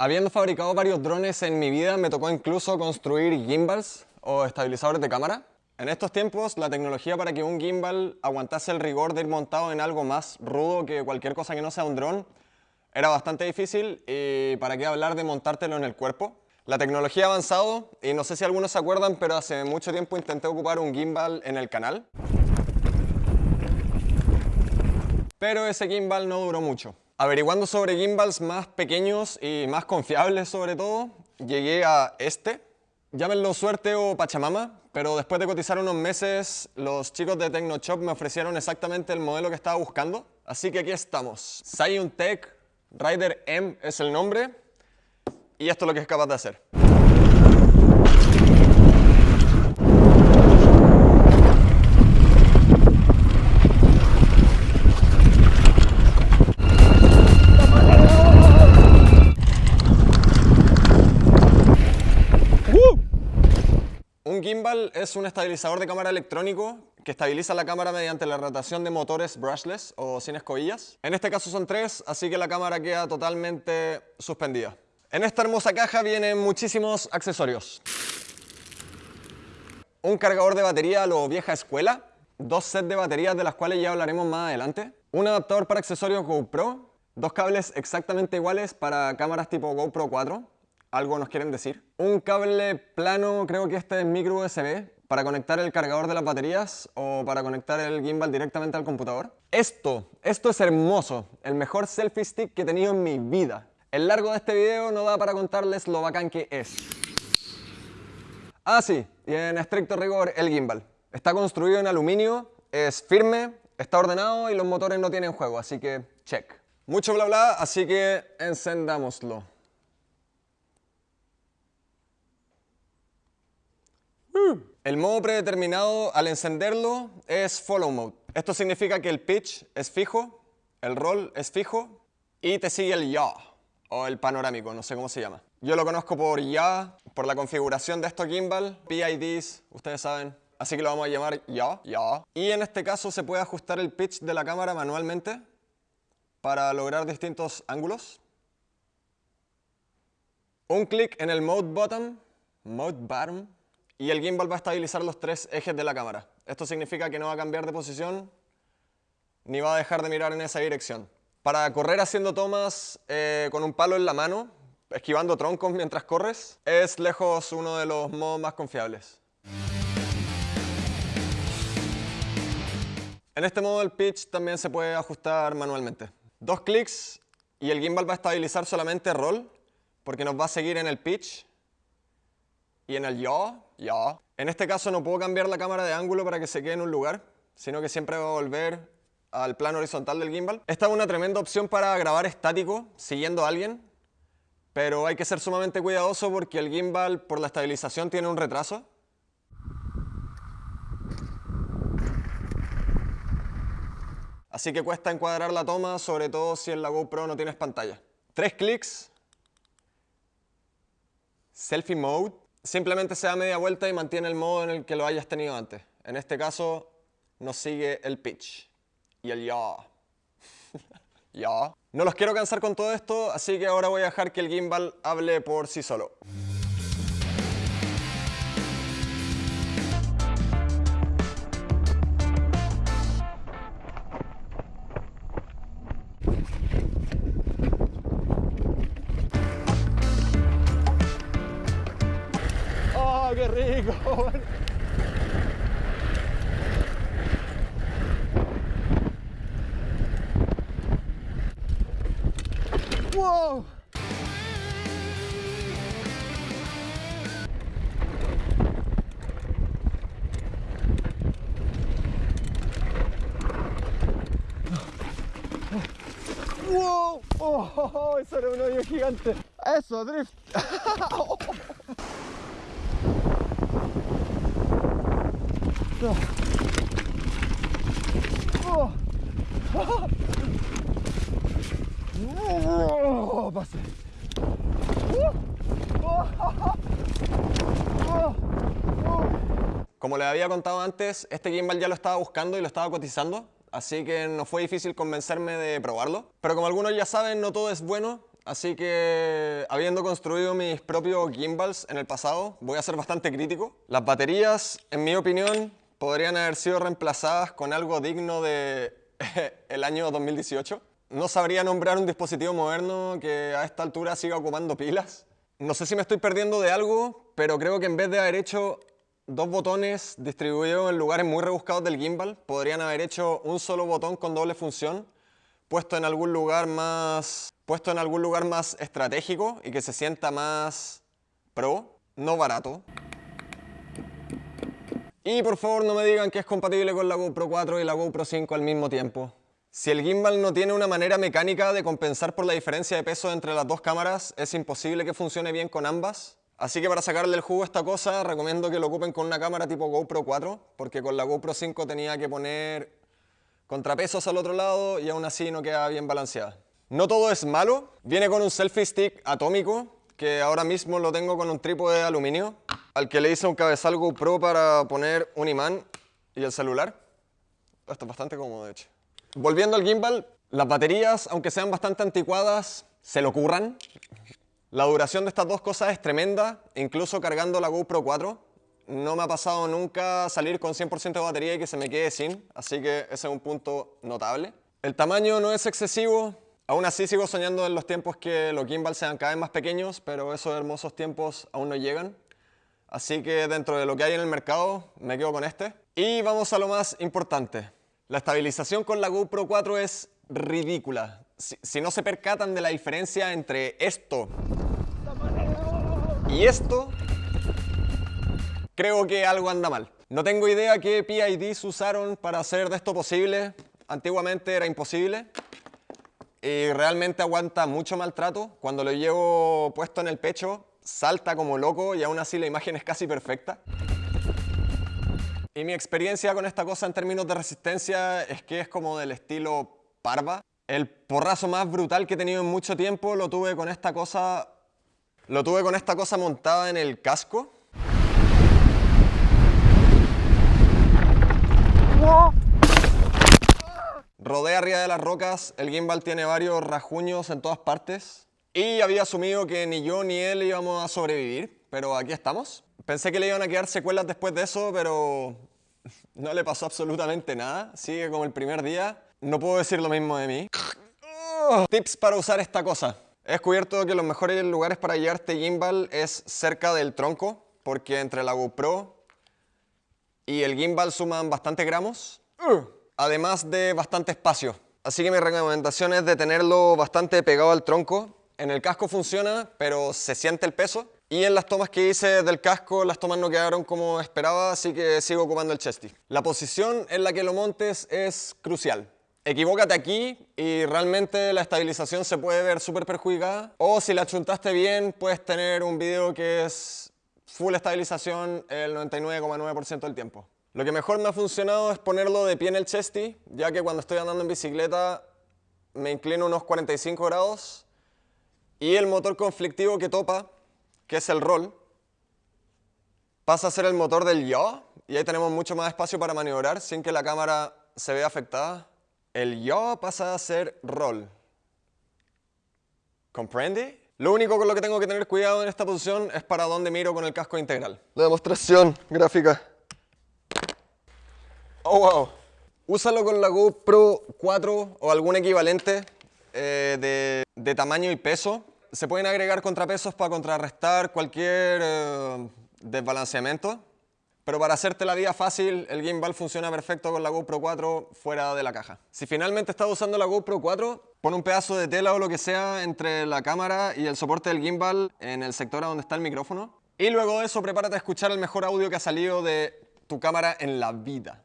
Habiendo fabricado varios drones en mi vida, me tocó incluso construir gimbals o estabilizadores de cámara. En estos tiempos, la tecnología para que un gimbal aguantase el rigor de ir montado en algo más rudo que cualquier cosa que no sea un dron era bastante difícil y para qué hablar de montártelo en el cuerpo. La tecnología ha avanzado y no sé si algunos se acuerdan, pero hace mucho tiempo intenté ocupar un gimbal en el canal. Pero ese gimbal no duró mucho. Averiguando sobre gimbals más pequeños y más confiables sobre todo, llegué a este. Llámenlo suerte o pachamama, pero después de cotizar unos meses, los chicos de TechnoShop me ofrecieron exactamente el modelo que estaba buscando. Así que aquí estamos. Tech Rider M es el nombre y esto es lo que es capaz de hacer. Un gimbal es un estabilizador de cámara electrónico que estabiliza la cámara mediante la rotación de motores brushless o sin escobillas. En este caso son tres, así que la cámara queda totalmente suspendida. En esta hermosa caja vienen muchísimos accesorios. Un cargador de batería a lo vieja escuela, dos sets de baterías de las cuales ya hablaremos más adelante, un adaptador para accesorios GoPro, dos cables exactamente iguales para cámaras tipo GoPro 4, algo nos quieren decir. Un cable plano, creo que este es micro USB, para conectar el cargador de las baterías o para conectar el gimbal directamente al computador. Esto, esto es hermoso, el mejor selfie stick que he tenido en mi vida. El largo de este video no da para contarles lo bacán que es. Ah sí, y en estricto rigor el gimbal. Está construido en aluminio, es firme, está ordenado y los motores no tienen juego, así que check. Mucho bla bla, así que encendámoslo. El modo predeterminado al encenderlo es Follow Mode. Esto significa que el pitch es fijo, el roll es fijo y te sigue el yaw o el panorámico, no sé cómo se llama. Yo lo conozco por ya, por la configuración de estos gimbal, PIDs, ustedes saben. Así que lo vamos a llamar ya, ya. Y en este caso se puede ajustar el pitch de la cámara manualmente para lograr distintos ángulos. Un clic en el Mode Button, Mode Button, y el gimbal va a estabilizar los tres ejes de la cámara. Esto significa que no va a cambiar de posición ni va a dejar de mirar en esa dirección. Para correr haciendo tomas eh, con un palo en la mano, esquivando troncos mientras corres, es lejos uno de los modos más confiables. En este modo el pitch también se puede ajustar manualmente. Dos clics y el gimbal va a estabilizar solamente roll, porque nos va a seguir en el pitch y en el yaw ya. En este caso no puedo cambiar la cámara de ángulo para que se quede en un lugar, sino que siempre va a volver al plano horizontal del gimbal. Esta es una tremenda opción para grabar estático, siguiendo a alguien, pero hay que ser sumamente cuidadoso porque el gimbal, por la estabilización, tiene un retraso. Así que cuesta encuadrar la toma, sobre todo si en la GoPro no tienes pantalla. Tres clics. Selfie Mode simplemente se da media vuelta y mantiene el modo en el que lo hayas tenido antes. En este caso nos sigue el pitch y el ya. ya. No los quiero cansar con todo esto, así que ahora voy a dejar que el gimbal hable por sí solo. Qué rico. ¡Wow! ¡Wow! ¡Oh! Eso era un hoyo gigante. Eso, drift. Oh. Como les había contado antes, este gimbal ya lo estaba buscando y lo estaba cotizando, así que no fue difícil convencerme de probarlo. Pero como algunos ya saben, no todo es bueno, así que habiendo construido mis propios gimbals en el pasado, voy a ser bastante crítico. Las baterías, en mi opinión, podrían haber sido reemplazadas con algo digno de el año 2018. No sabría nombrar un dispositivo moderno que a esta altura siga ocupando pilas. No sé si me estoy perdiendo de algo, pero creo que en vez de haber hecho dos botones distribuidos en lugares muy rebuscados del gimbal, podrían haber hecho un solo botón con doble función, puesto en algún lugar más, puesto en algún lugar más estratégico y que se sienta más pro, no barato. Y por favor no me digan que es compatible con la GoPro 4 y la GoPro 5 al mismo tiempo. Si el gimbal no tiene una manera mecánica de compensar por la diferencia de peso entre las dos cámaras, es imposible que funcione bien con ambas. Así que para sacarle el jugo a esta cosa, recomiendo que lo ocupen con una cámara tipo GoPro 4, porque con la GoPro 5 tenía que poner contrapesos al otro lado y aún así no queda bien balanceada. No todo es malo, viene con un selfie stick atómico, que ahora mismo lo tengo con un trípode de aluminio, al que le hice un cabezal GoPro para poner un imán y el celular. Esto es bastante cómodo, de hecho. Volviendo al gimbal, las baterías, aunque sean bastante anticuadas, se lo curran. La duración de estas dos cosas es tremenda, incluso cargando la GoPro 4. No me ha pasado nunca salir con 100% de batería y que se me quede sin, así que ese es un punto notable. El tamaño no es excesivo, aún así sigo soñando en los tiempos que los gimbals sean cada vez más pequeños, pero esos hermosos tiempos aún no llegan. Así que dentro de lo que hay en el mercado, me quedo con este. Y vamos a lo más importante. La estabilización con la GoPro 4 es ridícula. Si, no se percatan de la diferencia entre esto y esto, creo que algo anda mal. No tengo idea qué PIDs usaron para hacer de esto posible. Antiguamente era imposible. Y realmente aguanta mucho maltrato. Cuando lo llevo puesto en el pecho, salta como loco y aún así la imagen es casi perfecta. Y mi experiencia con esta cosa en términos de resistencia es que es como del estilo parva. El porrazo más brutal que he tenido en mucho tiempo lo tuve con esta cosa, lo tuve con esta cosa montada en el casco. Rodé arriba de las rocas, el gimbal tiene varios rajuños en todas partes y había asumido que ni yo ni él íbamos a sobrevivir, pero aquí estamos. Pensé que le iban a quedar secuelas después de eso, pero no le pasó absolutamente nada. Sigue como el primer día. No puedo decir lo mismo de mí. Tips para usar esta cosa. He descubierto que los mejores lugares para llevarte gimbal es cerca del tronco, porque entre la GoPro y el gimbal suman bastante gramos, además de bastante espacio. Así que mi recomendación es de tenerlo bastante pegado al tronco. En el casco funciona, pero se siente el peso. Y en las tomas que hice del casco, las tomas no quedaron como esperaba, así que sigo ocupando el chesty. La posición en la que lo montes es crucial. Equivócate aquí y realmente la estabilización se puede ver súper perjudicada. O si la chuntaste bien, puedes tener un video que es full estabilización el 99,9% del tiempo. Lo que mejor me ha funcionado es ponerlo de pie en el chesty, ya que cuando estoy andando en bicicleta me inclino unos 45 grados y el motor conflictivo que topa que es el roll, pasa a ser el motor del yaw y ahí tenemos mucho más espacio para maniobrar sin que la cámara se vea afectada. El yaw pasa a ser roll. ¿Comprende? Lo único con lo que tengo que tener cuidado en esta posición es para dónde miro con el casco integral. La demostración gráfica. Oh, wow. Úsalo con la GoPro 4 o algún equivalente eh, de, de tamaño y peso se pueden agregar contrapesos para contrarrestar cualquier eh, desbalanceamiento, pero para hacerte la vida fácil, el gimbal funciona perfecto con la GoPro 4 fuera de la caja. Si finalmente estás usando la GoPro 4, pon un pedazo de tela o lo que sea entre la cámara y el soporte del gimbal en el sector donde está el micrófono. Y luego de eso, prepárate a escuchar el mejor audio que ha salido de tu cámara en la vida.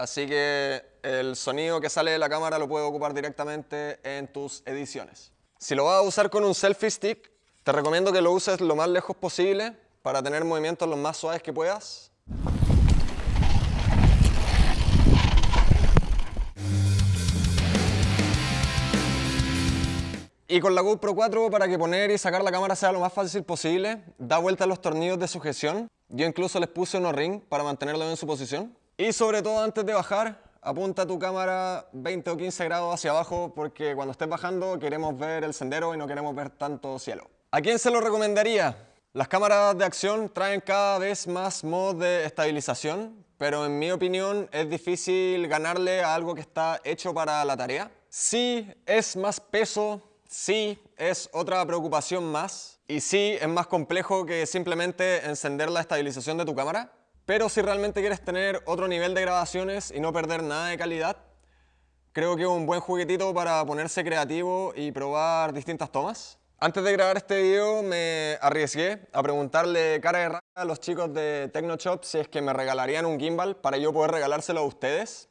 Así que el sonido que sale de la cámara lo puedes ocupar directamente en tus ediciones. Si lo vas a usar con un selfie stick, te recomiendo que lo uses lo más lejos posible para tener movimientos los más suaves que puedas. Y con la GoPro 4, para que poner y sacar la cámara sea lo más fácil posible, da vuelta a los tornillos de sujeción Yo incluso les puse unos ring para mantenerlo en su posición. Y sobre todo antes de bajar, apunta tu cámara 20 o 15 grados hacia abajo porque cuando estés bajando queremos ver el sendero y no queremos ver tanto cielo. ¿A quién se lo recomendaría? Las cámaras de acción traen cada vez más modos de estabilización, pero en mi opinión es difícil ganarle a algo que está hecho para la tarea. Sí, es más peso, sí, es otra preocupación más, y sí, es más complejo que simplemente encender la estabilización de tu cámara, pero si realmente quieres tener otro nivel de grabaciones y no perder nada de calidad, creo que es un buen juguetito para ponerse creativo y probar distintas tomas. Antes de grabar este video me arriesgué a preguntarle cara de rara a los chicos de TechnoShop si es que me regalarían un gimbal para yo poder regalárselo a ustedes.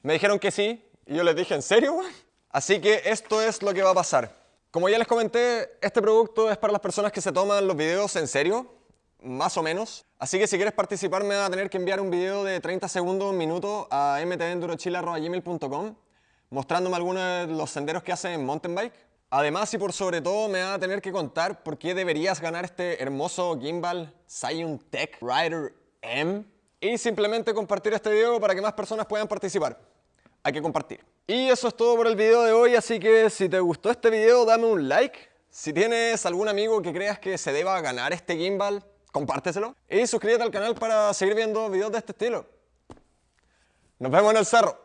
Me dijeron que sí y yo les dije, ¿en serio? Así que esto es lo que va a pasar. Como ya les comenté, este producto es para las personas que se toman los videos en serio, más o menos. Así que si quieres participar me va a tener que enviar un video de 30 segundos, un minuto a mtendurochile.gmail.com mostrándome algunos de los senderos que hacen en mountain bike. Además y por sobre todo me va a tener que contar por qué deberías ganar este hermoso gimbal Scion Tech Rider M y simplemente compartir este video para que más personas puedan participar. Hay que compartir. Y eso es todo por el video de hoy, así que si te gustó este video dame un like. Si tienes algún amigo que creas que se deba ganar este gimbal, compárteselo. Y suscríbete al canal para seguir viendo videos de este estilo. Nos vemos en el cerro.